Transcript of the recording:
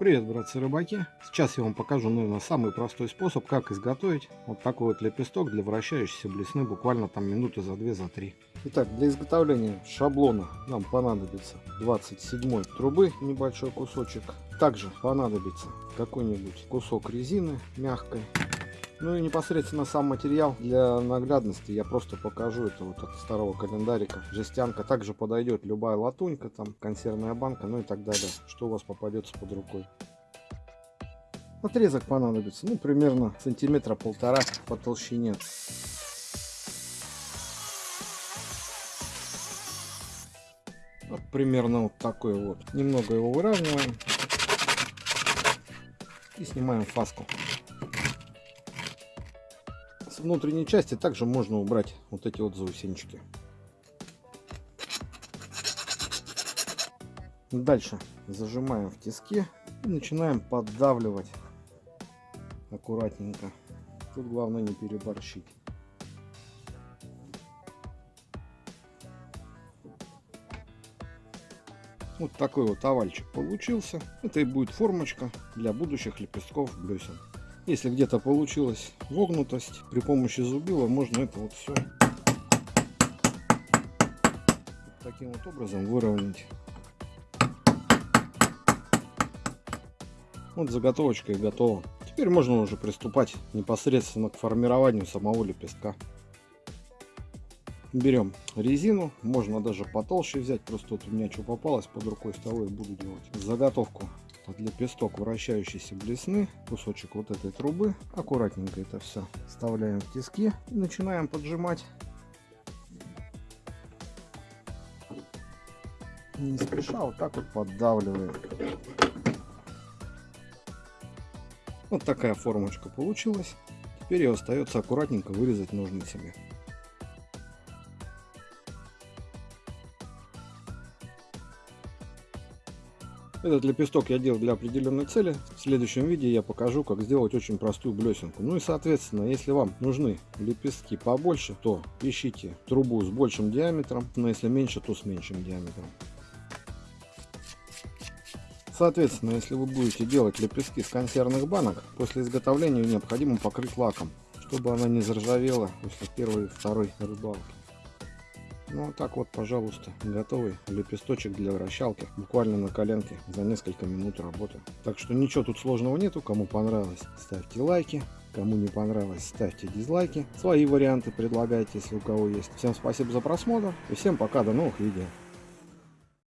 Привет, братцы-рыбаки! Сейчас я вам покажу, наверное, самый простой способ, как изготовить вот такой вот лепесток для вращающейся блесны буквально там минуты за 2 за 3. Итак, для изготовления шаблона нам понадобится 27 трубы, небольшой кусочек. Также понадобится какой-нибудь кусок резины мягкой. Ну и непосредственно сам материал для наглядности я просто покажу. Это вот от старого календарика. Жестянка. Также подойдет любая латунька, там консервная банка, ну и так далее. Что у вас попадется под рукой. Отрезок понадобится, ну примерно сантиметра полтора по толщине. Вот примерно вот такой вот. Немного его выравниваем и снимаем фаску внутренней части также можно убрать вот эти вот заусенчики. Дальше зажимаем в тиске и начинаем поддавливать аккуратненько. Тут главное не переборщить. Вот такой вот овальчик получился. Это и будет формочка для будущих лепестков блесен. Если где-то получилась вогнутость, при помощи зубила можно это вот все таким вот образом выровнять. Вот заготовочка и готова. Теперь можно уже приступать непосредственно к формированию самого лепестка. Берем резину, можно даже потолще взять, просто вот у меня что попалось под рукой, с того и буду делать. Заготовку лепесток вращающейся блесны, кусочек вот этой трубы. Аккуратненько это все вставляем в тиски и начинаем поджимать. Не спеша, вот так вот поддавливаем. Вот такая формочка получилась. Теперь ее остается аккуратненько вырезать ножницами. Этот лепесток я делал для определенной цели. В следующем видео я покажу, как сделать очень простую блесенку. Ну и соответственно, если вам нужны лепестки побольше, то ищите трубу с большим диаметром, но если меньше, то с меньшим диаметром. Соответственно, если вы будете делать лепестки с консервных банок, после изготовления необходимо покрыть лаком, чтобы она не заржавела после первой и второй рыбалки. Ну вот так вот, пожалуйста, готовый лепесточек для вращалки. Буквально на коленке за несколько минут работы. Так что ничего тут сложного нету. Кому понравилось, ставьте лайки. Кому не понравилось, ставьте дизлайки. Свои варианты предлагайте, если у кого есть. Всем спасибо за просмотр. И всем пока, до новых видео.